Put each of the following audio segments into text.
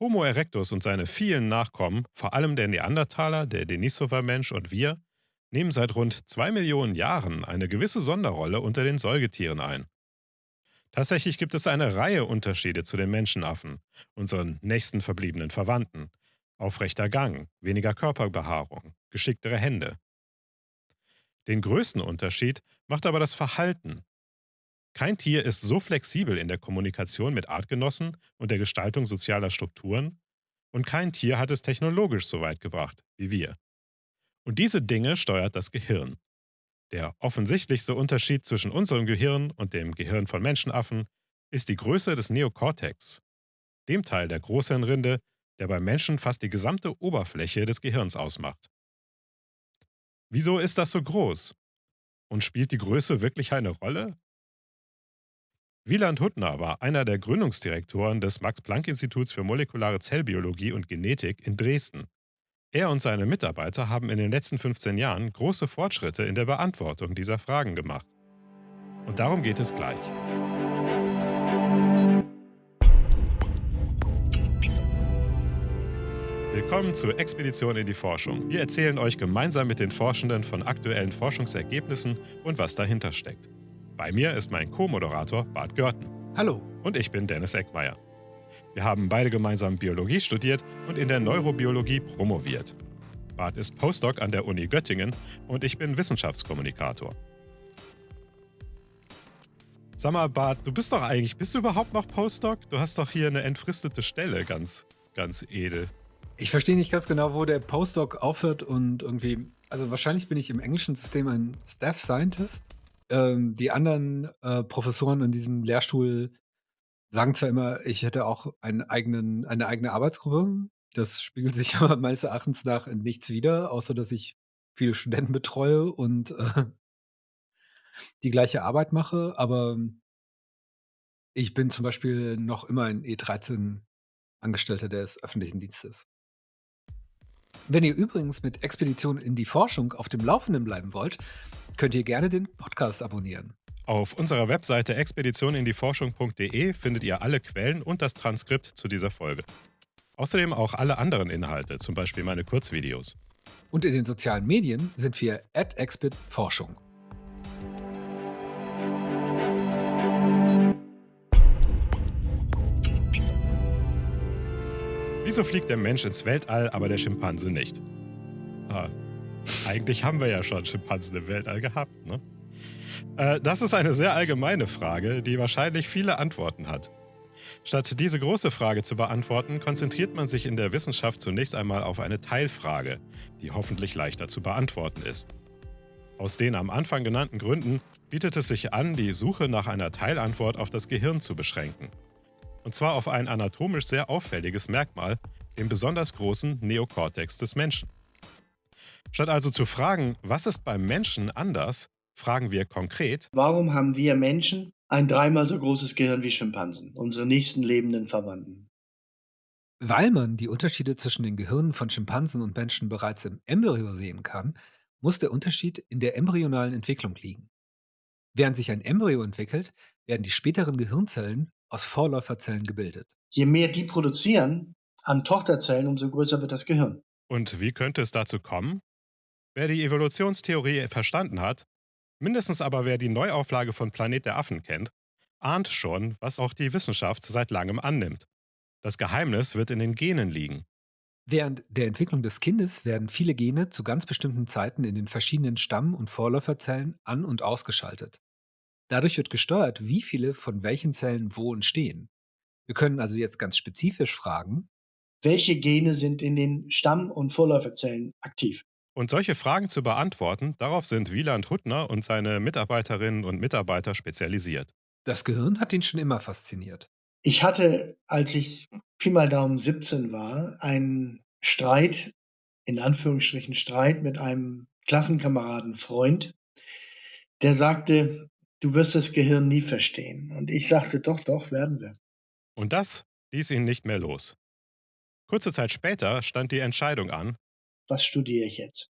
Homo erectus und seine vielen Nachkommen, vor allem der Neandertaler, der Denisova-Mensch und wir, nehmen seit rund zwei Millionen Jahren eine gewisse Sonderrolle unter den Säugetieren ein. Tatsächlich gibt es eine Reihe Unterschiede zu den Menschenaffen, unseren nächsten verbliebenen Verwandten. Aufrechter Gang, weniger Körperbehaarung, geschicktere Hände. Den größten Unterschied macht aber das Verhalten. Kein Tier ist so flexibel in der Kommunikation mit Artgenossen und der Gestaltung sozialer Strukturen, und kein Tier hat es technologisch so weit gebracht wie wir. Und diese Dinge steuert das Gehirn. Der offensichtlichste Unterschied zwischen unserem Gehirn und dem Gehirn von Menschenaffen ist die Größe des Neokortex, dem Teil der Großhirnrinde, der beim Menschen fast die gesamte Oberfläche des Gehirns ausmacht. Wieso ist das so groß? Und spielt die Größe wirklich eine Rolle? Wieland Huttner war einer der Gründungsdirektoren des Max-Planck-Instituts für molekulare Zellbiologie und Genetik in Dresden. Er und seine Mitarbeiter haben in den letzten 15 Jahren große Fortschritte in der Beantwortung dieser Fragen gemacht. Und darum geht es gleich. Willkommen zur Expedition in die Forschung. Wir erzählen euch gemeinsam mit den Forschenden von aktuellen Forschungsergebnissen und was dahinter steckt. Bei mir ist mein Co-Moderator Bart Görten. Hallo. Und ich bin Dennis Eckmeier. Wir haben beide gemeinsam Biologie studiert und in der Neurobiologie promoviert. Bart ist Postdoc an der Uni Göttingen und ich bin Wissenschaftskommunikator. Sag mal, Bart, du bist doch eigentlich, bist du überhaupt noch Postdoc? Du hast doch hier eine entfristete Stelle, ganz, ganz edel. Ich verstehe nicht ganz genau, wo der Postdoc aufhört und irgendwie, also wahrscheinlich bin ich im englischen System ein Staff Scientist. Ähm, die anderen äh, Professoren in diesem Lehrstuhl sagen zwar immer, ich hätte auch einen eigenen, eine eigene Arbeitsgruppe. Das spiegelt sich aber meines Erachtens nach in nichts wider, außer dass ich viele Studenten betreue und äh, die gleiche Arbeit mache. Aber ich bin zum Beispiel noch immer ein E13 Angestellter des öffentlichen Dienstes. Wenn ihr übrigens mit Expedition in die Forschung auf dem Laufenden bleiben wollt, könnt ihr gerne den Podcast abonnieren. Auf unserer Webseite expeditionindieforschung.de findet ihr alle Quellen und das Transkript zu dieser Folge. Außerdem auch alle anderen Inhalte, zum Beispiel meine Kurzvideos. Und in den sozialen Medien sind wir at Forschung. Wieso fliegt der Mensch ins Weltall, aber der Schimpanse nicht? Ah, eigentlich haben wir ja schon Schimpansen im Weltall gehabt, ne? Äh, das ist eine sehr allgemeine Frage, die wahrscheinlich viele Antworten hat. Statt diese große Frage zu beantworten, konzentriert man sich in der Wissenschaft zunächst einmal auf eine Teilfrage, die hoffentlich leichter zu beantworten ist. Aus den am Anfang genannten Gründen bietet es sich an, die Suche nach einer Teilantwort auf das Gehirn zu beschränken. Und zwar auf ein anatomisch sehr auffälliges Merkmal, den besonders großen Neokortex des Menschen. Statt also zu fragen, was ist beim Menschen anders, fragen wir konkret, warum haben wir Menschen ein dreimal so großes Gehirn wie Schimpansen, unsere nächsten lebenden Verwandten? Weil man die Unterschiede zwischen den Gehirnen von Schimpansen und Menschen bereits im Embryo sehen kann, muss der Unterschied in der embryonalen Entwicklung liegen. Während sich ein Embryo entwickelt, werden die späteren Gehirnzellen aus Vorläuferzellen gebildet. Je mehr die produzieren an Tochterzellen, umso größer wird das Gehirn. Und wie könnte es dazu kommen? Wer die Evolutionstheorie verstanden hat, mindestens aber wer die Neuauflage von Planet der Affen kennt, ahnt schon, was auch die Wissenschaft seit langem annimmt. Das Geheimnis wird in den Genen liegen. Während der Entwicklung des Kindes werden viele Gene zu ganz bestimmten Zeiten in den verschiedenen Stamm- und Vorläuferzellen an- und ausgeschaltet. Dadurch wird gesteuert, wie viele von welchen Zellen wo entstehen. Wir können also jetzt ganz spezifisch fragen, welche Gene sind in den Stamm- und Vorläuferzellen aktiv? Und solche Fragen zu beantworten, darauf sind Wieland Huttner und seine Mitarbeiterinnen und Mitarbeiter spezialisiert. Das Gehirn hat ihn schon immer fasziniert. Ich hatte, als ich Pi mal Daumen 17 war, einen Streit, in Anführungsstrichen Streit mit einem Klassenkameraden Freund, der sagte, du wirst das Gehirn nie verstehen. Und ich sagte, doch, doch, werden wir. Und das ließ ihn nicht mehr los. Kurze Zeit später stand die Entscheidung an, was studiere ich jetzt?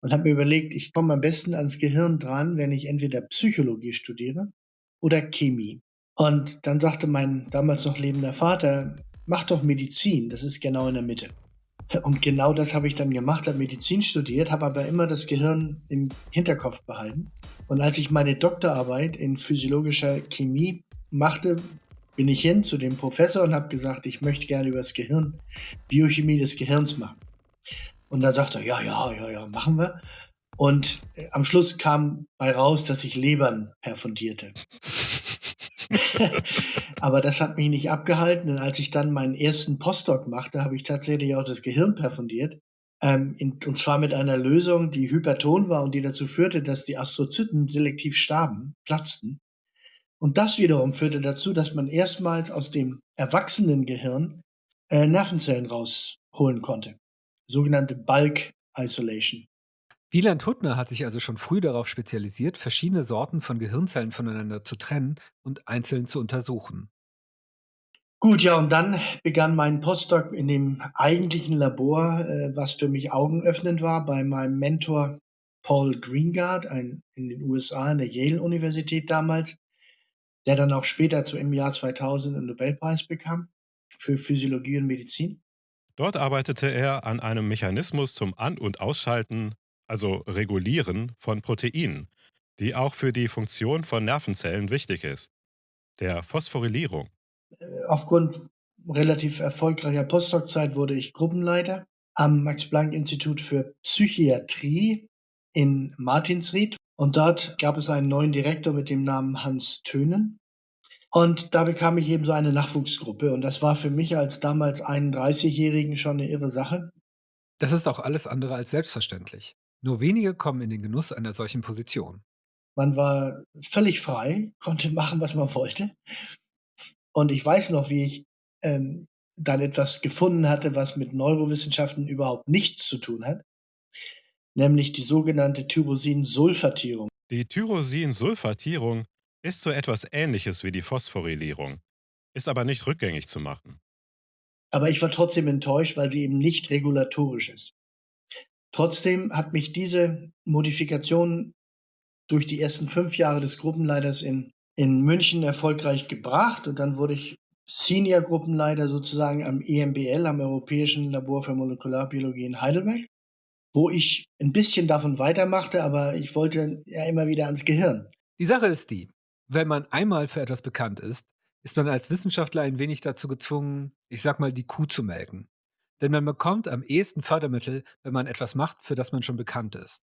Und habe mir überlegt, ich komme am besten ans Gehirn dran, wenn ich entweder Psychologie studiere oder Chemie. Und dann sagte mein damals noch lebender Vater, mach doch Medizin, das ist genau in der Mitte. Und genau das habe ich dann gemacht, habe Medizin studiert, habe aber immer das Gehirn im Hinterkopf behalten. Und als ich meine Doktorarbeit in physiologischer Chemie machte, bin ich hin zu dem Professor und habe gesagt, ich möchte gerne über das Gehirn, Biochemie des Gehirns machen. Und dann sagt er, ja, ja, ja, ja, machen wir. Und äh, am Schluss kam bei raus, dass ich Lebern perfundierte. Aber das hat mich nicht abgehalten. Und als ich dann meinen ersten Postdoc machte, habe ich tatsächlich auch das Gehirn perfundiert. Ähm, in, und zwar mit einer Lösung, die hyperton war und die dazu führte, dass die Astrozyten selektiv starben, platzten. Und das wiederum führte dazu, dass man erstmals aus dem erwachsenen Gehirn äh, Nervenzellen rausholen konnte. Sogenannte Bulk Isolation. Wieland Huttner hat sich also schon früh darauf spezialisiert, verschiedene Sorten von Gehirnzellen voneinander zu trennen und einzeln zu untersuchen. Gut, ja, und dann begann mein Postdoc in dem eigentlichen Labor, äh, was für mich augenöffnend war, bei meinem Mentor Paul Greengard ein, in den USA, in der Yale-Universität damals, der dann auch später zu, im Jahr 2000 einen Nobelpreis bekam für Physiologie und Medizin. Dort arbeitete er an einem Mechanismus zum An- und Ausschalten, also Regulieren von Proteinen, die auch für die Funktion von Nervenzellen wichtig ist, der Phosphorylierung. Äh, aufgrund relativ erfolgreicher Postdoc-Zeit wurde ich Gruppenleiter am Max-Planck-Institut für Psychiatrie in Martinsried. Und dort gab es einen neuen Direktor mit dem Namen Hans Tönen. Und da bekam ich eben so eine Nachwuchsgruppe. Und das war für mich als damals 31-Jährigen schon eine irre Sache. Das ist auch alles andere als selbstverständlich. Nur wenige kommen in den Genuss einer solchen Position. Man war völlig frei, konnte machen, was man wollte. Und ich weiß noch, wie ich ähm, dann etwas gefunden hatte, was mit Neurowissenschaften überhaupt nichts zu tun hat, nämlich die sogenannte Tyrosinsulfatierung. Die Tyrosinsulfatierung ist so etwas Ähnliches wie die Phosphorylierung, ist aber nicht rückgängig zu machen. Aber ich war trotzdem enttäuscht, weil sie eben nicht regulatorisch ist. Trotzdem hat mich diese Modifikation durch die ersten fünf Jahre des Gruppenleiters in, in München erfolgreich gebracht und dann wurde ich Senior-Gruppenleiter sozusagen am EMBL, am Europäischen Labor für Molekularbiologie in Heidelberg, wo ich ein bisschen davon weitermachte, aber ich wollte ja immer wieder ans Gehirn. Die Sache ist die, wenn man einmal für etwas bekannt ist, ist man als Wissenschaftler ein wenig dazu gezwungen, ich sag mal, die Kuh zu melken. Denn man bekommt am ehesten Fördermittel, wenn man etwas macht, für das man schon bekannt ist.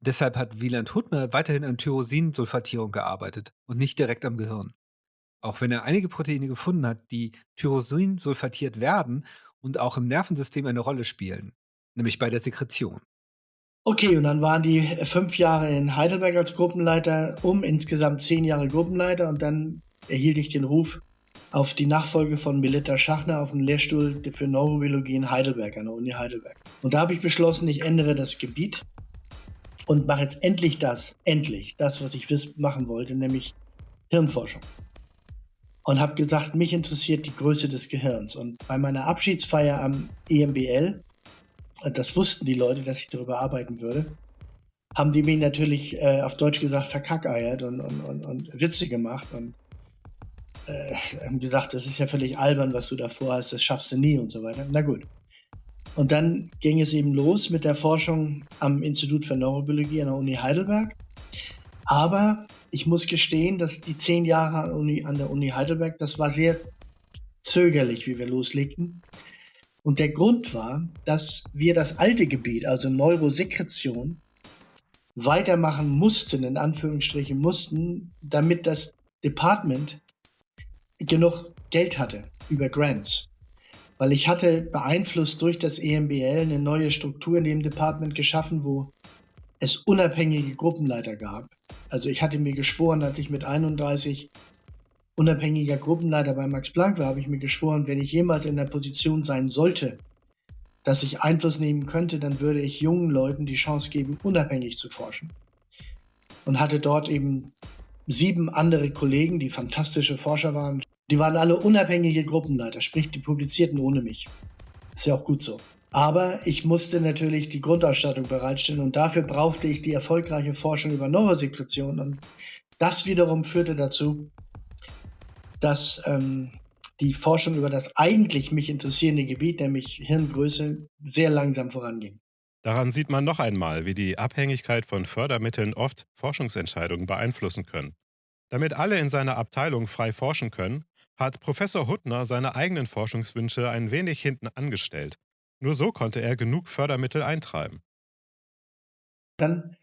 Deshalb hat Wieland Huttner weiterhin an Tyrosinsulfatierung gearbeitet und nicht direkt am Gehirn. Auch wenn er einige Proteine gefunden hat, die Tyrosinsulfatiert werden und auch im Nervensystem eine Rolle spielen, nämlich bei der Sekretion. Okay, und dann waren die fünf Jahre in Heidelberg als Gruppenleiter um, insgesamt zehn Jahre Gruppenleiter und dann erhielt ich den Ruf auf die Nachfolge von Melita Schachner auf dem Lehrstuhl für Neurobiologie in Heidelberg, an der Uni Heidelberg. Und da habe ich beschlossen, ich ändere das Gebiet und mache jetzt endlich das, endlich das, was ich machen wollte, nämlich Hirnforschung. Und habe gesagt, mich interessiert die Größe des Gehirns. Und bei meiner Abschiedsfeier am EMBL, das wussten die Leute, dass ich darüber arbeiten würde, haben die mich natürlich äh, auf Deutsch gesagt verkackeiert und, und, und, und Witze gemacht und äh, haben gesagt, das ist ja völlig albern, was du da vorhast, das schaffst du nie und so weiter. Na gut. Und dann ging es eben los mit der Forschung am Institut für Neurobiologie an der Uni Heidelberg. Aber ich muss gestehen, dass die zehn Jahre an der Uni Heidelberg, das war sehr zögerlich, wie wir loslegten. Und der Grund war, dass wir das alte Gebiet, also Neurosekretion, weitermachen mussten, in Anführungsstrichen mussten, damit das Department genug Geld hatte über Grants weil ich hatte beeinflusst durch das EMBL eine neue Struktur in dem Department geschaffen, wo es unabhängige Gruppenleiter gab. Also ich hatte mir geschworen, als ich mit 31 unabhängiger Gruppenleiter bei Max Planck war, habe ich mir geschworen, wenn ich jemals in der Position sein sollte, dass ich Einfluss nehmen könnte, dann würde ich jungen Leuten die Chance geben, unabhängig zu forschen. Und hatte dort eben sieben andere Kollegen, die fantastische Forscher waren, die waren alle unabhängige Gruppenleiter, sprich, die publizierten ohne mich. Ist ja auch gut so. Aber ich musste natürlich die Grundausstattung bereitstellen und dafür brauchte ich die erfolgreiche Forschung über Neurosekretion. Und das wiederum führte dazu, dass ähm, die Forschung über das eigentlich mich interessierende Gebiet, nämlich Hirngröße, sehr langsam voranging. Daran sieht man noch einmal, wie die Abhängigkeit von Fördermitteln oft Forschungsentscheidungen beeinflussen können. Damit alle in seiner Abteilung frei forschen können, hat Professor Huttner seine eigenen Forschungswünsche ein wenig hinten angestellt. Nur so konnte er genug Fördermittel eintreiben. Dann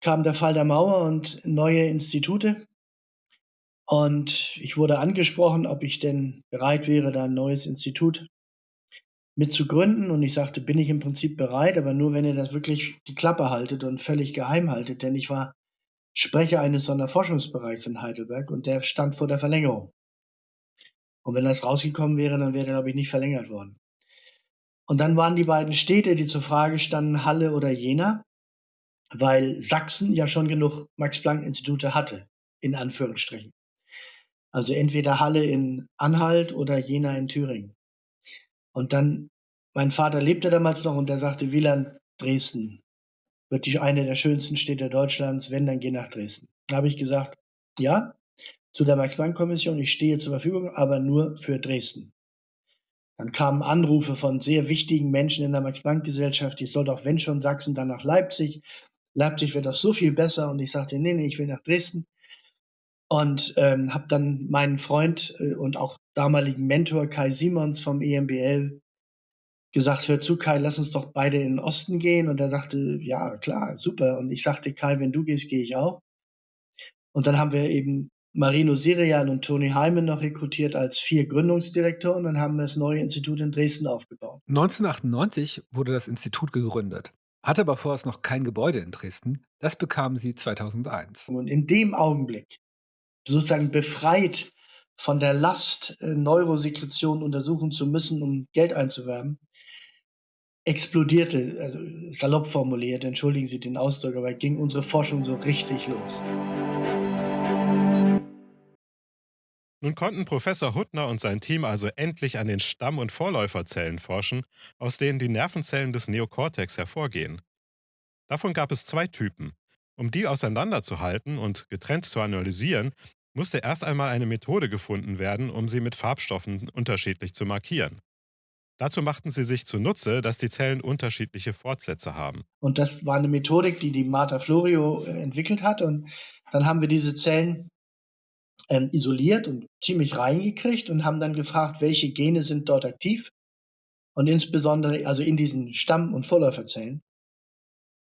kam der Fall der Mauer und neue Institute. Und ich wurde angesprochen, ob ich denn bereit wäre, da ein neues Institut mit zu gründen. Und ich sagte, bin ich im Prinzip bereit, aber nur, wenn ihr das wirklich die Klappe haltet und völlig geheim haltet. Denn ich war Sprecher eines Sonderforschungsbereichs in Heidelberg und der stand vor der Verlängerung. Und wenn das rausgekommen wäre, dann wäre er, glaube ich, nicht verlängert worden. Und dann waren die beiden Städte, die zur Frage standen, Halle oder Jena, weil Sachsen ja schon genug Max-Planck-Institute hatte, in Anführungsstrichen. Also entweder Halle in Anhalt oder Jena in Thüringen. Und dann, mein Vater lebte damals noch und der sagte, Wieland, Dresden wird die eine der schönsten Städte Deutschlands, wenn, dann geh nach Dresden. Da habe ich gesagt, ja, zu der Max-Planck-Kommission, ich stehe zur Verfügung, aber nur für Dresden. Dann kamen Anrufe von sehr wichtigen Menschen in der Max-Planck-Gesellschaft, ich soll doch, wenn schon Sachsen, dann nach Leipzig. Leipzig wird doch so viel besser. Und ich sagte, nee, nee, ich will nach Dresden. Und ähm, habe dann meinen Freund äh, und auch damaligen Mentor Kai Simons vom EMBL gesagt, hör zu, Kai, lass uns doch beide in den Osten gehen. Und er sagte, ja, klar, super. Und ich sagte, Kai, wenn du gehst, gehe ich auch. Und dann haben wir eben Marino Sirian und Toni Heimen noch rekrutiert als vier Gründungsdirektoren und haben das neue Institut in Dresden aufgebaut. 1998 wurde das Institut gegründet, hatte aber vorerst noch kein Gebäude in Dresden. Das bekamen sie 2001. Und in dem Augenblick, sozusagen befreit von der Last, äh, Neurosekretion untersuchen zu müssen, um Geld einzuwerben, explodierte, also salopp formuliert, entschuldigen Sie den Ausdruck, aber ging unsere Forschung so richtig los. Nun konnten Professor Huttner und sein Team also endlich an den Stamm- und Vorläuferzellen forschen, aus denen die Nervenzellen des Neokortex hervorgehen. Davon gab es zwei Typen. Um die auseinanderzuhalten und getrennt zu analysieren, musste erst einmal eine Methode gefunden werden, um sie mit Farbstoffen unterschiedlich zu markieren. Dazu machten sie sich zunutze, dass die Zellen unterschiedliche Fortsätze haben. Und das war eine Methodik, die die Marta Florio äh, entwickelt hat. Und dann haben wir diese Zellen ähm, isoliert und ziemlich reingekriegt und haben dann gefragt, welche Gene sind dort aktiv. Und insbesondere also in diesen Stamm- und Vorläuferzellen.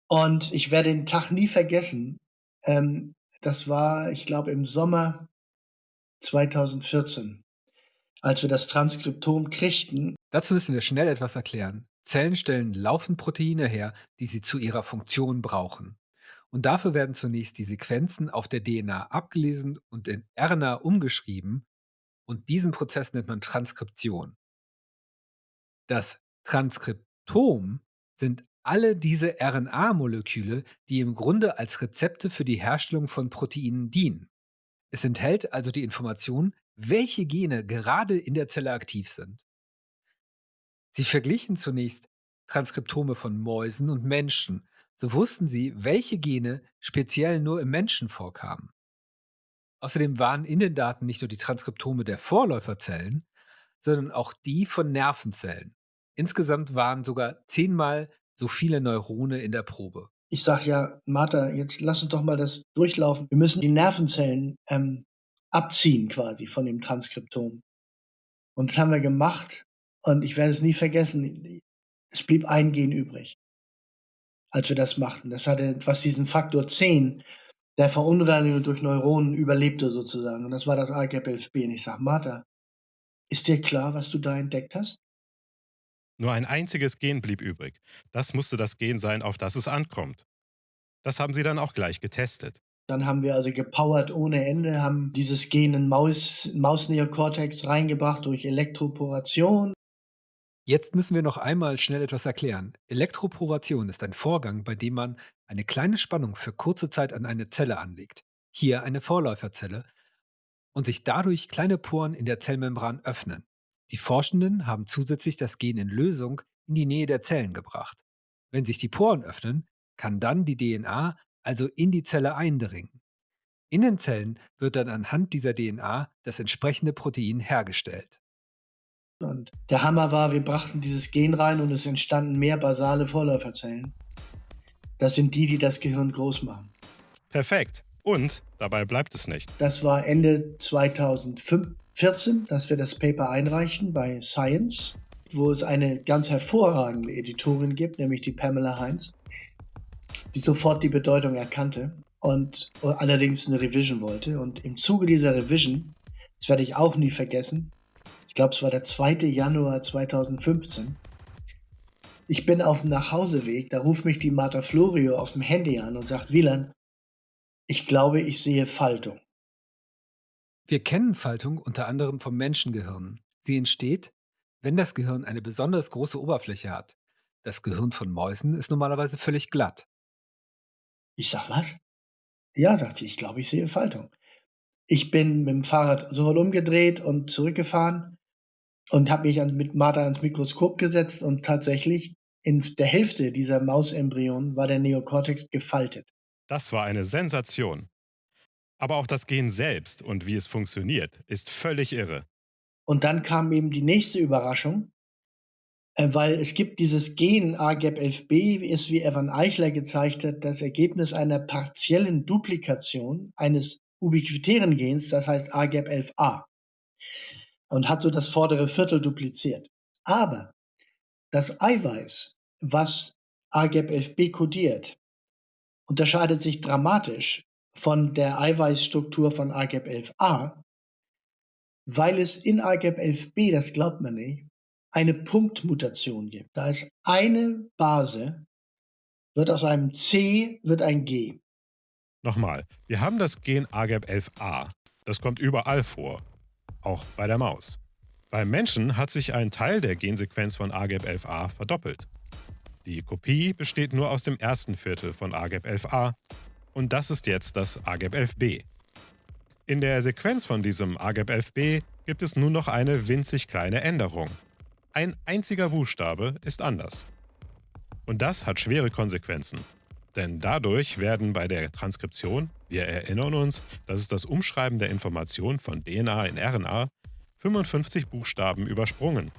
Und ich werde den Tag nie vergessen. Ähm, das war, ich glaube, im Sommer 2014, als wir das Transkriptom kriegten. Dazu müssen wir schnell etwas erklären. Zellen stellen laufend Proteine her, die sie zu ihrer Funktion brauchen. Und dafür werden zunächst die Sequenzen auf der DNA abgelesen und in RNA umgeschrieben. Und diesen Prozess nennt man Transkription. Das Transkriptom sind alle diese RNA-Moleküle, die im Grunde als Rezepte für die Herstellung von Proteinen dienen. Es enthält also die Information, welche Gene gerade in der Zelle aktiv sind. Sie verglichen zunächst Transkriptome von Mäusen und Menschen so wussten sie, welche Gene speziell nur im Menschen vorkamen. Außerdem waren in den Daten nicht nur die Transkriptome der Vorläuferzellen, sondern auch die von Nervenzellen. Insgesamt waren sogar zehnmal so viele Neurone in der Probe. Ich sage ja, Martha, jetzt lass uns doch mal das durchlaufen. Wir müssen die Nervenzellen ähm, abziehen quasi von dem Transkriptom. Und das haben wir gemacht und ich werde es nie vergessen. Es blieb ein Gen übrig als wir das machten. Das hatte, was diesen Faktor 10 der Verunreinigung durch Neuronen überlebte sozusagen. Und das war das AGP11B. Und ich sage, Martha, ist dir klar, was du da entdeckt hast? Nur ein einziges Gen blieb übrig. Das musste das Gen sein, auf das es ankommt. Das haben sie dann auch gleich getestet. Dann haben wir also gepowert ohne Ende, haben dieses Gen in Maus, Mausneokortex reingebracht durch Elektroporation. Jetzt müssen wir noch einmal schnell etwas erklären. Elektroporation ist ein Vorgang, bei dem man eine kleine Spannung für kurze Zeit an eine Zelle anlegt, hier eine Vorläuferzelle, und sich dadurch kleine Poren in der Zellmembran öffnen. Die Forschenden haben zusätzlich das Gen in Lösung in die Nähe der Zellen gebracht. Wenn sich die Poren öffnen, kann dann die DNA also in die Zelle eindringen. In den Zellen wird dann anhand dieser DNA das entsprechende Protein hergestellt. Und der Hammer war, wir brachten dieses Gen rein und es entstanden mehr basale Vorläuferzellen. Das sind die, die das Gehirn groß machen. Perfekt. Und dabei bleibt es nicht. Das war Ende 2014, dass wir das Paper einreichten bei Science, wo es eine ganz hervorragende Editorin gibt, nämlich die Pamela Heinz, die sofort die Bedeutung erkannte und allerdings eine Revision wollte. Und im Zuge dieser Revision, das werde ich auch nie vergessen, ich glaube, es war der 2. Januar 2015, ich bin auf dem Nachhauseweg, da ruft mich die Marta Florio auf dem Handy an und sagt, Wieland, ich glaube, ich sehe Faltung. Wir kennen Faltung unter anderem vom Menschengehirn. Sie entsteht, wenn das Gehirn eine besonders große Oberfläche hat. Das Gehirn von Mäusen ist normalerweise völlig glatt. Ich sag, was? Ja, sagte ich, ich glaube, ich sehe Faltung. Ich bin mit dem Fahrrad sofort umgedreht und zurückgefahren und habe mich an, mit Martha ans Mikroskop gesetzt und tatsächlich in der Hälfte dieser Mausembryonen war der Neokortex gefaltet. Das war eine Sensation. Aber auch das Gen selbst und wie es funktioniert, ist völlig irre. Und dann kam eben die nächste Überraschung, äh, weil es gibt dieses Gen AGAP11B, ist wie Evan Eichler gezeigt hat, das Ergebnis einer partiellen Duplikation eines ubiquitären Gens, das heißt AGAP11A und hat so das vordere Viertel dupliziert. Aber das Eiweiß, was AGAP11B kodiert, unterscheidet sich dramatisch von der Eiweißstruktur von AGAP11A, weil es in AGAP11B, das glaubt man nicht, eine Punktmutation gibt. Da ist eine Base, wird aus einem C, wird ein G. Nochmal, wir haben das Gen AGAP11A. Das kommt überall vor auch bei der Maus. Beim Menschen hat sich ein Teil der Gensequenz von AGAP11A verdoppelt. Die Kopie besteht nur aus dem ersten Viertel von AGAP11A und das ist jetzt das AGAP11B. In der Sequenz von diesem AGAP11B gibt es nun noch eine winzig kleine Änderung. Ein einziger Buchstabe ist anders. Und das hat schwere Konsequenzen. Denn dadurch werden bei der Transkription, wir erinnern uns, das ist das Umschreiben der Information von DNA in RNA, 55 Buchstaben übersprungen.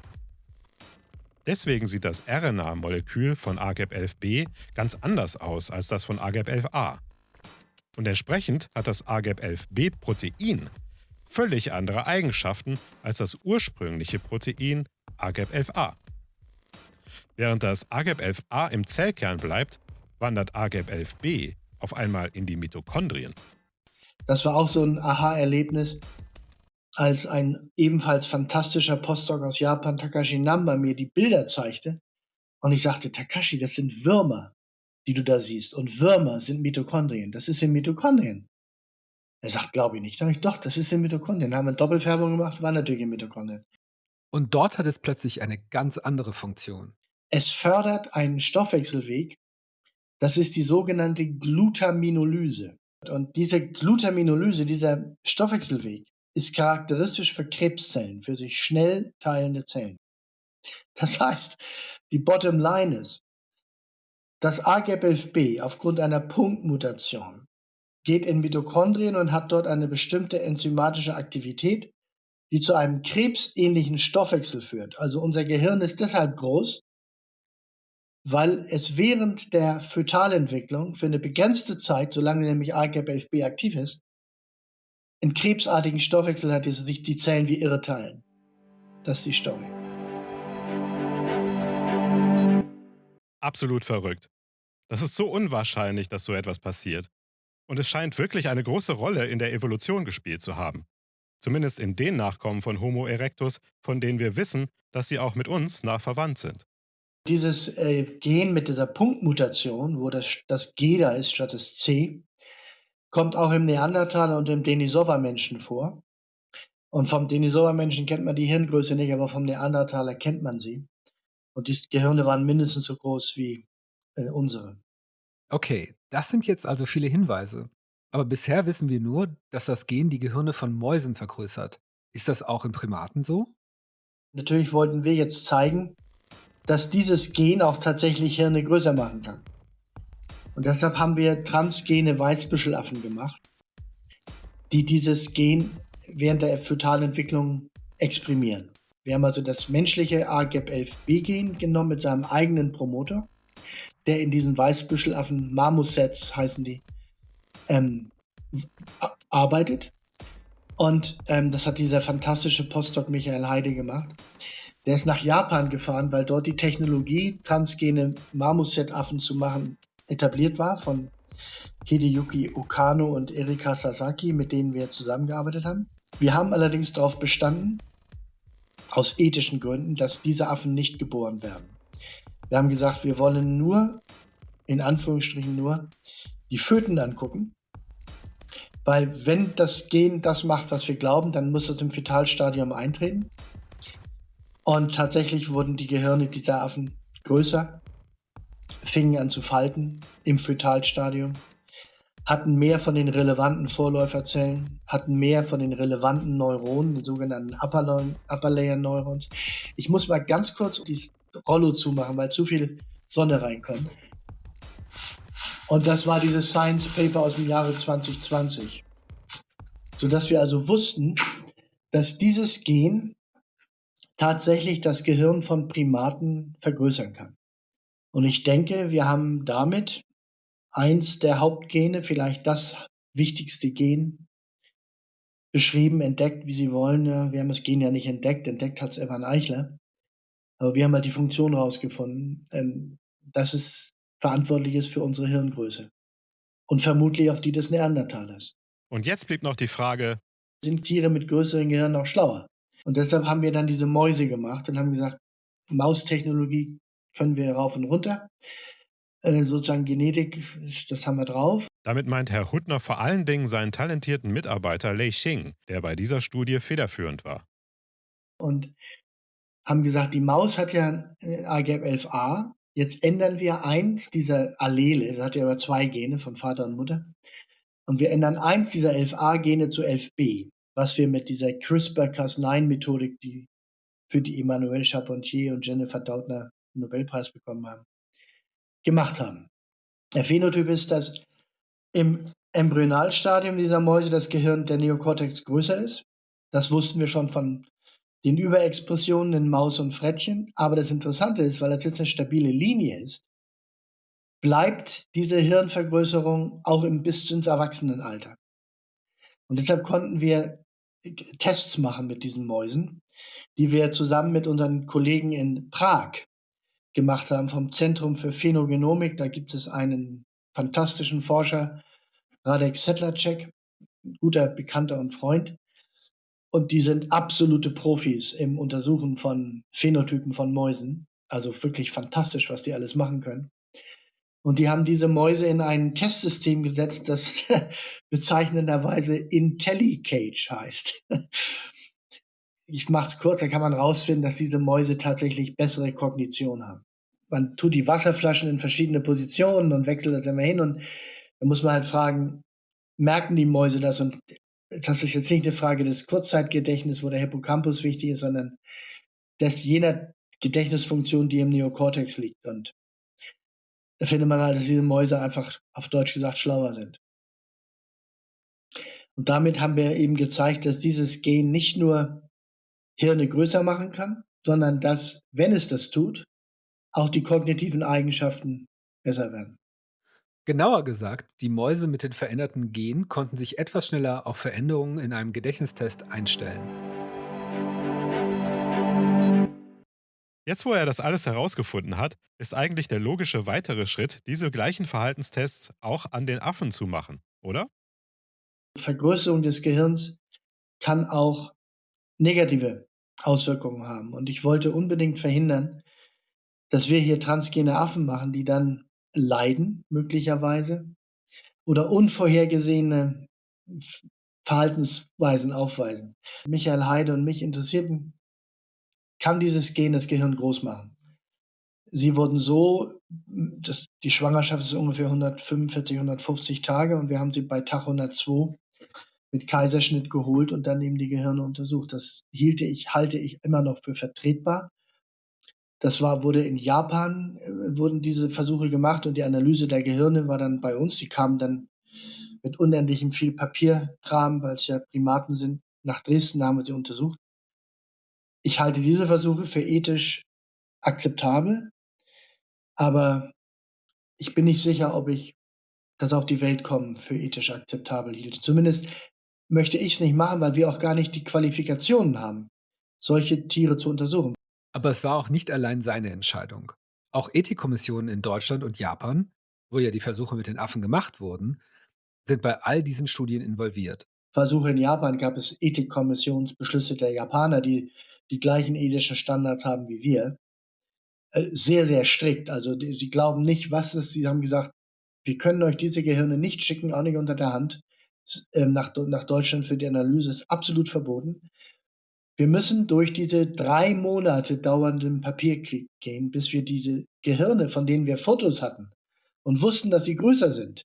Deswegen sieht das RNA-Molekül von AGAP11b ganz anders aus als das von AGAP11a. Und entsprechend hat das AGAP11b-Protein völlig andere Eigenschaften als das ursprüngliche Protein AGAP11a. Während das AGAP11a im Zellkern bleibt, wandert AGAP11b auf einmal in die Mitochondrien. Das war auch so ein Aha-Erlebnis, als ein ebenfalls fantastischer Postdoc aus Japan, Takashi Namba, mir die Bilder zeigte. Und ich sagte, Takashi, das sind Würmer, die du da siehst. Und Würmer sind Mitochondrien. Das ist in Mitochondrien. Er sagt, glaube ich nicht. Sag ich, doch, das ist in Mitochondrien. Haben wir Doppelfärbung gemacht, war natürlich in Mitochondrien. Und dort hat es plötzlich eine ganz andere Funktion. Es fördert einen Stoffwechselweg, das ist die sogenannte Glutaminolyse. Und diese Glutaminolyse, dieser Stoffwechselweg, ist charakteristisch für Krebszellen, für sich schnell teilende Zellen. Das heißt, die Bottom Line ist, das AGAP11B aufgrund einer Punktmutation geht in Mitochondrien und hat dort eine bestimmte enzymatische Aktivität, die zu einem krebsähnlichen Stoffwechsel führt. Also unser Gehirn ist deshalb groß, weil es während der Fötalentwicklung für eine begrenzte Zeit, solange nämlich AGAP11B aktiv ist, einen krebsartigen Stoffwechsel hat, die sich die Zellen wie irre teilen. Das ist die Story. Absolut verrückt. Das ist so unwahrscheinlich, dass so etwas passiert. Und es scheint wirklich eine große Rolle in der Evolution gespielt zu haben. Zumindest in den Nachkommen von Homo erectus, von denen wir wissen, dass sie auch mit uns nah verwandt sind. Dieses äh, Gen mit dieser Punktmutation, wo das, das G da ist statt das C, kommt auch im Neandertaler und im Denisova-Menschen vor. Und vom Denisova-Menschen kennt man die Hirngröße nicht, aber vom Neandertaler kennt man sie. Und die Gehirne waren mindestens so groß wie äh, unsere. Okay, das sind jetzt also viele Hinweise. Aber bisher wissen wir nur, dass das Gen die Gehirne von Mäusen vergrößert. Ist das auch in Primaten so? Natürlich wollten wir jetzt zeigen, dass dieses Gen auch tatsächlich Hirne größer machen kann. Und deshalb haben wir transgene Weißbüschelaffen gemacht, die dieses Gen während der Fötalentwicklung exprimieren. Wir haben also das menschliche AGAP11B-Gen genommen mit seinem eigenen Promoter, der in diesen Weißbüschelaffen, Marmosets heißen die, ähm, arbeitet. Und ähm, das hat dieser fantastische Postdoc Michael Heide gemacht. Der ist nach Japan gefahren, weil dort die Technologie, transgene Marmoset-Affen zu machen, etabliert war von Hideyuki Okano und Erika Sasaki, mit denen wir zusammengearbeitet haben. Wir haben allerdings darauf bestanden, aus ethischen Gründen, dass diese Affen nicht geboren werden. Wir haben gesagt, wir wollen nur, in Anführungsstrichen nur, die Föten angucken weil wenn das Gen das macht, was wir glauben, dann muss es im Fetalstadium eintreten. Und tatsächlich wurden die Gehirne dieser Affen größer, fingen an zu falten im Fetalstadium, hatten mehr von den relevanten Vorläuferzellen, hatten mehr von den relevanten Neuronen, den sogenannten Upper Layer Neurons. Ich muss mal ganz kurz dieses Rollo zumachen, weil zu viel Sonne reinkommt. Und das war dieses Science Paper aus dem Jahre 2020. Sodass wir also wussten, dass dieses Gen tatsächlich das Gehirn von Primaten vergrößern kann. Und ich denke, wir haben damit eins der Hauptgene, vielleicht das wichtigste Gen, beschrieben, entdeckt, wie Sie wollen. Wir haben das Gen ja nicht entdeckt, entdeckt hat es Evan Eichler. Aber wir haben halt die Funktion rausgefunden, ähm, dass es verantwortlich ist für unsere Hirngröße. Und vermutlich auch die des Neandertalers. Und jetzt blieb noch die Frage, sind Tiere mit größeren Gehirnen noch schlauer? Und deshalb haben wir dann diese Mäuse gemacht und haben gesagt, Maustechnologie können wir rauf und runter. Äh, sozusagen Genetik, das haben wir drauf. Damit meint Herr Huttner vor allen Dingen seinen talentierten Mitarbeiter Lei Xing, der bei dieser Studie federführend war. Und haben gesagt, die Maus hat ja äh, AGAP11A Jetzt ändern wir eins dieser Allele, das hat ja aber zwei Gene von Vater und Mutter, und wir ändern eins dieser 11a-Gene zu 11b, was wir mit dieser CRISPR-Cas9-Methodik, die für die Emmanuel Charpentier und Jennifer Doudna den Nobelpreis bekommen haben, gemacht haben. Der Phänotyp ist, dass im Embryonalstadium dieser Mäuse das Gehirn der Neokortex größer ist. Das wussten wir schon von den Überexpressionen in Maus und Frettchen. Aber das Interessante ist, weil das jetzt eine stabile Linie ist, bleibt diese Hirnvergrößerung auch im bis ins Erwachsenenalter. Und deshalb konnten wir Tests machen mit diesen Mäusen, die wir zusammen mit unseren Kollegen in Prag gemacht haben vom Zentrum für Phänogenomik. Da gibt es einen fantastischen Forscher, Radek Sedlacek, guter Bekannter und Freund, und die sind absolute Profis im Untersuchen von Phänotypen von Mäusen. Also wirklich fantastisch, was die alles machen können. Und die haben diese Mäuse in ein Testsystem gesetzt, das bezeichnenderweise IntelliCage heißt. Ich mache es kurz, da kann man rausfinden, dass diese Mäuse tatsächlich bessere Kognition haben. Man tut die Wasserflaschen in verschiedene Positionen und wechselt das immer hin und da muss man halt fragen, merken die Mäuse das? Und das ist jetzt nicht eine Frage des Kurzzeitgedächtnisses, wo der Hippocampus wichtig ist, sondern des jener Gedächtnisfunktion, die im Neokortex liegt. Und da findet man halt, dass diese Mäuse einfach auf Deutsch gesagt schlauer sind. Und damit haben wir eben gezeigt, dass dieses Gen nicht nur Hirne größer machen kann, sondern dass, wenn es das tut, auch die kognitiven Eigenschaften besser werden. Genauer gesagt, die Mäuse mit den veränderten Genen konnten sich etwas schneller auf Veränderungen in einem Gedächtnistest einstellen. Jetzt, wo er das alles herausgefunden hat, ist eigentlich der logische weitere Schritt, diese gleichen Verhaltenstests auch an den Affen zu machen, oder? Vergrößerung des Gehirns kann auch negative Auswirkungen haben. Und ich wollte unbedingt verhindern, dass wir hier transgene Affen machen, die dann leiden, möglicherweise, oder unvorhergesehene Verhaltensweisen aufweisen. Michael Heide und mich interessierten, kann dieses Gen das Gehirn groß machen? Sie wurden so, dass die Schwangerschaft ist ungefähr 145, 150 Tage und wir haben sie bei Tag 102 mit Kaiserschnitt geholt und dann eben die Gehirne untersucht. Das hielte ich, halte ich immer noch für vertretbar. Das war, wurde in Japan, äh, wurden diese Versuche gemacht und die Analyse der Gehirne war dann bei uns. Die kamen dann mit unendlichem viel Papierkram, weil es ja Primaten sind, nach Dresden, da haben wir sie untersucht. Ich halte diese Versuche für ethisch akzeptabel, aber ich bin nicht sicher, ob ich das auf die Welt kommen für ethisch akzeptabel hielt. Zumindest möchte ich es nicht machen, weil wir auch gar nicht die Qualifikationen haben, solche Tiere zu untersuchen. Aber es war auch nicht allein seine Entscheidung. Auch Ethikkommissionen in Deutschland und Japan, wo ja die Versuche mit den Affen gemacht wurden, sind bei all diesen Studien involviert. Versuche in Japan gab es Ethikkommissionsbeschlüsse der Japaner, die die gleichen ethischen Standards haben wie wir. Äh, sehr, sehr strikt. Also sie glauben nicht, was es, sie haben gesagt, wir können euch diese Gehirne nicht schicken, auch nicht unter der Hand, ähm, nach, nach Deutschland für die Analyse, ist absolut verboten. Wir müssen durch diese drei Monate dauernden Papierkrieg gehen, bis wir diese Gehirne, von denen wir Fotos hatten und wussten, dass sie größer sind,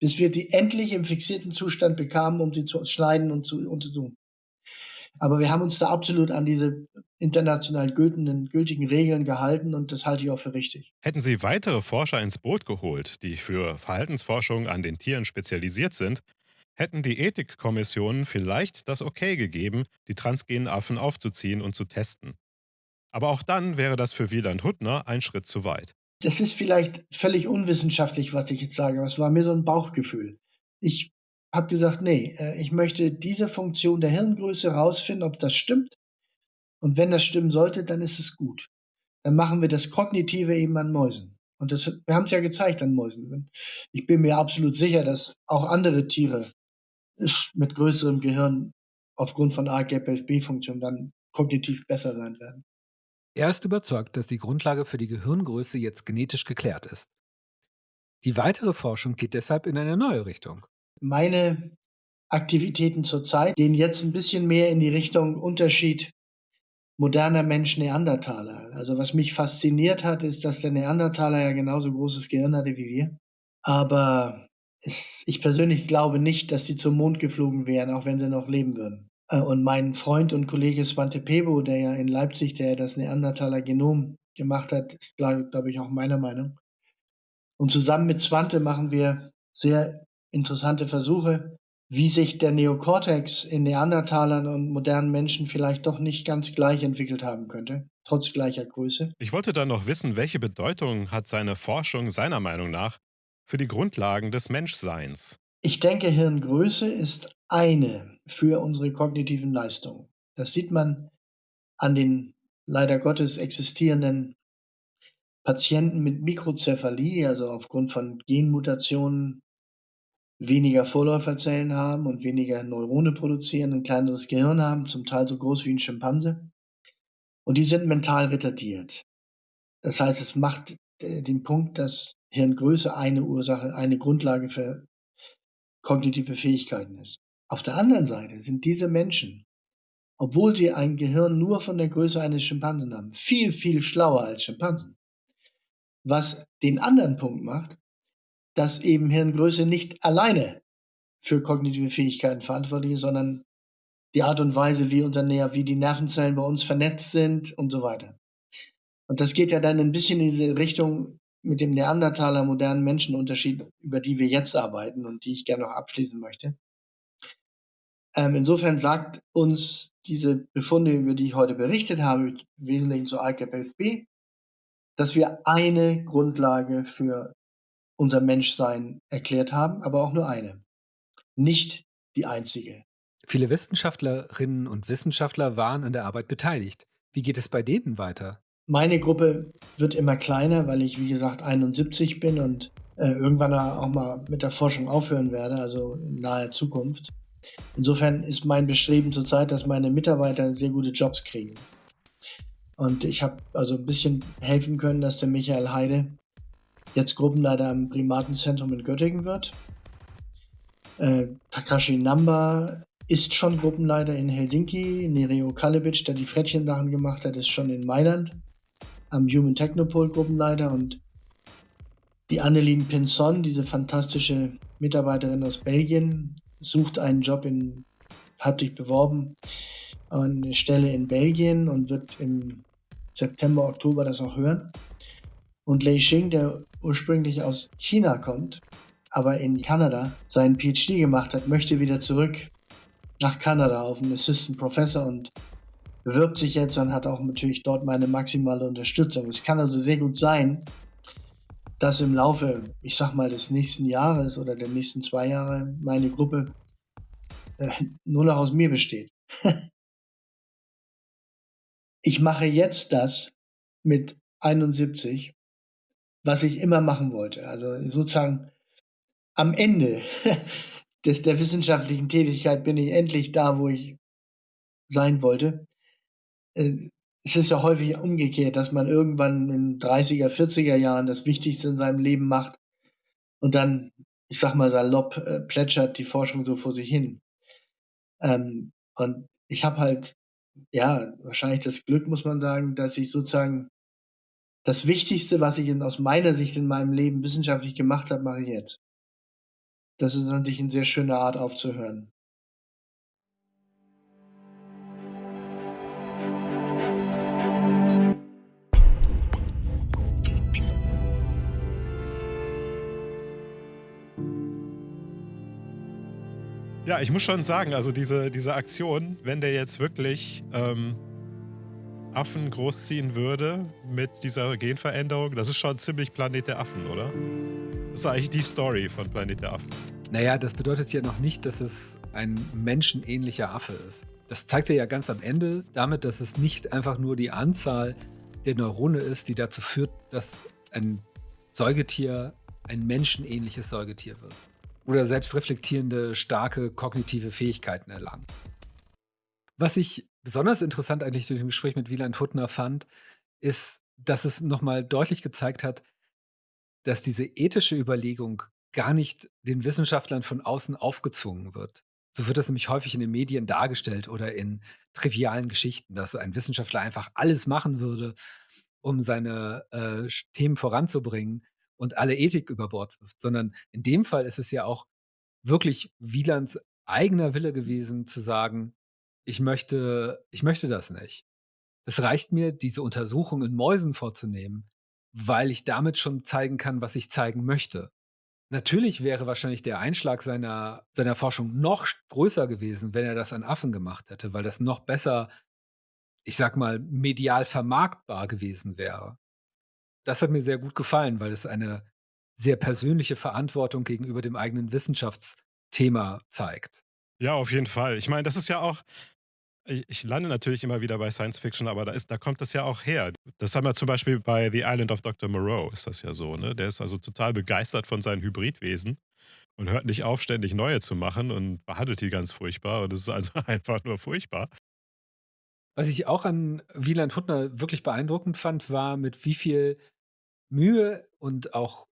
bis wir sie endlich im fixierten Zustand bekamen, um sie zu schneiden und zu untersuchen. Aber wir haben uns da absolut an diese international gültigen, gültigen Regeln gehalten und das halte ich auch für richtig. Hätten Sie weitere Forscher ins Boot geholt, die für Verhaltensforschung an den Tieren spezialisiert sind, hätten die Ethikkommissionen vielleicht das Okay gegeben, die transgenen Affen aufzuziehen und zu testen. Aber auch dann wäre das für Wieland Huttner ein Schritt zu weit. Das ist vielleicht völlig unwissenschaftlich, was ich jetzt sage, aber es war mir so ein Bauchgefühl. Ich habe gesagt, nee, äh, ich möchte diese Funktion der Hirngröße rausfinden, ob das stimmt. Und wenn das stimmen sollte, dann ist es gut. Dann machen wir das Kognitive eben an Mäusen. Und das, wir haben es ja gezeigt an Mäusen. Ich bin mir absolut sicher, dass auch andere Tiere mit größerem Gehirn aufgrund von AGAP-11B-Funktion dann kognitiv besser sein werden. Er ist überzeugt, dass die Grundlage für die Gehirngröße jetzt genetisch geklärt ist. Die weitere Forschung geht deshalb in eine neue Richtung. Meine Aktivitäten zurzeit gehen jetzt ein bisschen mehr in die Richtung Unterschied moderner Mensch Neandertaler. Also was mich fasziniert hat, ist, dass der Neandertaler ja genauso großes Gehirn hatte wie wir. Aber es, ich persönlich glaube nicht, dass sie zum Mond geflogen wären, auch wenn sie noch leben würden. Äh, und mein Freund und Kollege Svante Pebo, der ja in Leipzig, der das Neandertaler Genom gemacht hat, ist, glaube glaub ich, auch meiner Meinung. Und zusammen mit Svante machen wir sehr interessante Versuche, wie sich der Neokortex in Neandertalern und modernen Menschen vielleicht doch nicht ganz gleich entwickelt haben könnte, trotz gleicher Größe. Ich wollte dann noch wissen, welche Bedeutung hat seine Forschung seiner Meinung nach für die Grundlagen des Menschseins? Ich denke, Hirngröße ist eine für unsere kognitiven Leistungen. Das sieht man an den leider Gottes existierenden Patienten mit Mikrozephalie, also aufgrund von Genmutationen weniger Vorläuferzellen haben und weniger Neurone produzieren, ein kleineres Gehirn haben, zum Teil so groß wie ein Schimpanse. Und die sind mental retardiert. Das heißt, es macht äh, den Punkt, dass Hirngröße eine Ursache, eine Grundlage für kognitive Fähigkeiten ist. Auf der anderen Seite sind diese Menschen, obwohl sie ein Gehirn nur von der Größe eines Schimpansen haben, viel, viel schlauer als Schimpansen. Was den anderen Punkt macht, dass eben Hirngröße nicht alleine für kognitive Fähigkeiten verantwortlich ist, sondern die Art und Weise, wie, unser, wie die Nervenzellen bei uns vernetzt sind und so weiter. Und das geht ja dann ein bisschen in diese Richtung mit dem Neandertaler modernen Menschenunterschied, über die wir jetzt arbeiten und die ich gerne noch abschließen möchte. Ähm, insofern sagt uns diese Befunde, über die ich heute berichtet habe, im Wesentlichen zu ICAP-11b, dass wir eine Grundlage für unser Menschsein erklärt haben, aber auch nur eine. Nicht die einzige. Viele Wissenschaftlerinnen und Wissenschaftler waren an der Arbeit beteiligt. Wie geht es bei denen weiter? Meine Gruppe wird immer kleiner, weil ich, wie gesagt, 71 bin und äh, irgendwann auch mal mit der Forschung aufhören werde, also in naher Zukunft. Insofern ist mein Bestreben zurzeit, dass meine Mitarbeiter sehr gute Jobs kriegen. Und ich habe also ein bisschen helfen können, dass der Michael Heide jetzt Gruppenleiter am Primatenzentrum in Göttingen wird. Äh, Takashi Namba ist schon Gruppenleiter in Helsinki. Nereo Kalevic, der die Frettchensachen gemacht hat, ist schon in Mailand am Human Technopol Gruppenleiter und die Annelien Pinson, diese fantastische Mitarbeiterin aus Belgien, sucht einen Job in, hat sich beworben, eine Stelle in Belgien und wird im September, Oktober das auch hören. Und Lei Xing, der ursprünglich aus China kommt, aber in Kanada seinen PhD gemacht hat, möchte wieder zurück nach Kanada auf einen Assistant Professor und bewirbt sich jetzt und hat auch natürlich dort meine maximale Unterstützung. Es kann also sehr gut sein, dass im Laufe, ich sag mal, des nächsten Jahres oder der nächsten zwei Jahre meine Gruppe äh, nur noch aus mir besteht. ich mache jetzt das mit 71, was ich immer machen wollte. Also sozusagen am Ende des, der wissenschaftlichen Tätigkeit bin ich endlich da, wo ich sein wollte. Äh, es ist ja häufig umgekehrt, dass man irgendwann in 30er, 40er Jahren das Wichtigste in seinem Leben macht und dann, ich sag mal salopp, äh, plätschert die Forschung so vor sich hin. Ähm, und ich habe halt, ja, wahrscheinlich das Glück, muss man sagen, dass ich sozusagen das Wichtigste, was ich in, aus meiner Sicht in meinem Leben wissenschaftlich gemacht habe, mache ich jetzt. Das ist natürlich eine sehr schöne Art aufzuhören. Ja, ich muss schon sagen, also diese, diese Aktion, wenn der jetzt wirklich ähm, Affen großziehen würde mit dieser Genveränderung, das ist schon ziemlich Planet der Affen, oder? Das ist eigentlich die Story von Planet der Affen. Naja, das bedeutet ja noch nicht, dass es ein menschenähnlicher Affe ist. Das zeigt er ja ganz am Ende damit, dass es nicht einfach nur die Anzahl der Neurone ist, die dazu führt, dass ein Säugetier ein menschenähnliches Säugetier wird oder selbstreflektierende, starke kognitive Fähigkeiten erlangen. Was ich besonders interessant eigentlich durch dem Gespräch mit Wieland Huttner fand, ist, dass es nochmal deutlich gezeigt hat, dass diese ethische Überlegung gar nicht den Wissenschaftlern von außen aufgezwungen wird. So wird das nämlich häufig in den Medien dargestellt oder in trivialen Geschichten, dass ein Wissenschaftler einfach alles machen würde, um seine äh, Themen voranzubringen und alle Ethik über Bord wirft, sondern in dem Fall ist es ja auch wirklich Wielands eigener Wille gewesen, zu sagen, ich möchte, ich möchte das nicht. Es reicht mir, diese Untersuchung in Mäusen vorzunehmen, weil ich damit schon zeigen kann, was ich zeigen möchte. Natürlich wäre wahrscheinlich der Einschlag seiner, seiner Forschung noch größer gewesen, wenn er das an Affen gemacht hätte, weil das noch besser, ich sag mal, medial vermarktbar gewesen wäre das hat mir sehr gut gefallen, weil es eine sehr persönliche Verantwortung gegenüber dem eigenen Wissenschaftsthema zeigt. Ja, auf jeden Fall. Ich meine, das ist ja auch, ich, lande natürlich immer wieder bei Science Fiction, aber da, ist, da kommt das ja auch her. Das haben wir zum Beispiel bei The Island of Dr. Moreau, ist das ja so. Ne? Der ist also total begeistert von seinen Hybridwesen und hört nicht auf, ständig neue zu machen und behandelt die ganz furchtbar. Und das ist also einfach nur furchtbar. Was ich auch an Wieland Huttner wirklich beeindruckend fand, war, mit wie viel Mühe und auch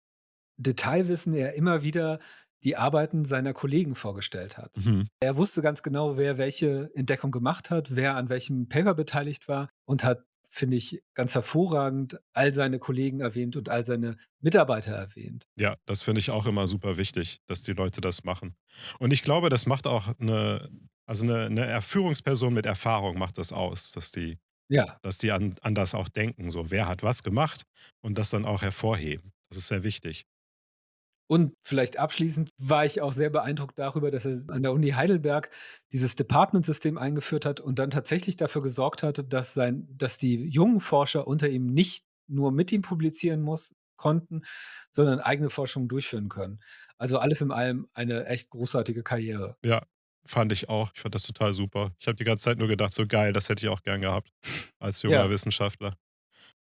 Detailwissen er immer wieder die Arbeiten seiner Kollegen vorgestellt hat. Mhm. Er wusste ganz genau, wer welche Entdeckung gemacht hat, wer an welchem Paper beteiligt war und hat, finde ich, ganz hervorragend all seine Kollegen erwähnt und all seine Mitarbeiter erwähnt. Ja, das finde ich auch immer super wichtig, dass die Leute das machen. Und ich glaube, das macht auch eine, also eine, eine Führungsperson mit Erfahrung macht das aus, dass die ja. Dass die an, an das auch denken, so wer hat was gemacht und das dann auch hervorheben. Das ist sehr wichtig. Und vielleicht abschließend war ich auch sehr beeindruckt darüber, dass er an der Uni Heidelberg dieses Department-System eingeführt hat und dann tatsächlich dafür gesorgt hat, dass, sein, dass die jungen Forscher unter ihm nicht nur mit ihm publizieren muss, konnten, sondern eigene Forschung durchführen können. Also alles in allem eine echt großartige Karriere. Ja, Fand ich auch. Ich fand das total super. Ich habe die ganze Zeit nur gedacht, so geil, das hätte ich auch gern gehabt als junger ja. Wissenschaftler.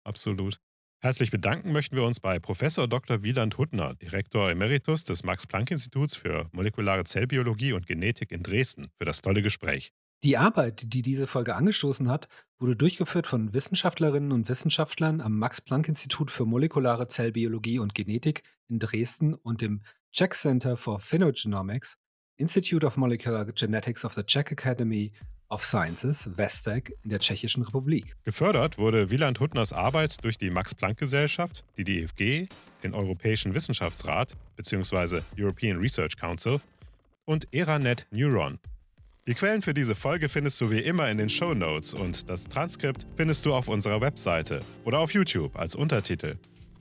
Absolut. Herzlich bedanken möchten wir uns bei Professor Dr. Wieland Huttner, Direktor Emeritus des Max-Planck-Instituts für molekulare Zellbiologie und Genetik in Dresden, für das tolle Gespräch. Die Arbeit, die diese Folge angestoßen hat, wurde durchgeführt von Wissenschaftlerinnen und Wissenschaftlern am Max-Planck-Institut für molekulare Zellbiologie und Genetik in Dresden und dem Czech Center for Phylogenomics Institute of Molecular Genetics of the Czech Academy of Sciences, WESTEC, in der Tschechischen Republik. Gefördert wurde Wieland Huttners Arbeit durch die Max-Planck-Gesellschaft, die DFG, den Europäischen Wissenschaftsrat bzw. European Research Council und Eranet Neuron. Die Quellen für diese Folge findest du wie immer in den Show Notes und das Transkript findest du auf unserer Webseite oder auf YouTube als Untertitel.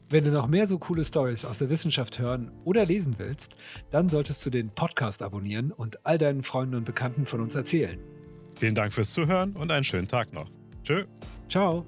Wenn du noch mehr so coole Stories aus der Wissenschaft hören oder lesen willst, dann solltest du den Podcast abonnieren und all deinen Freunden und Bekannten von uns erzählen. Vielen Dank fürs Zuhören und einen schönen Tag noch. Tschö. Ciao.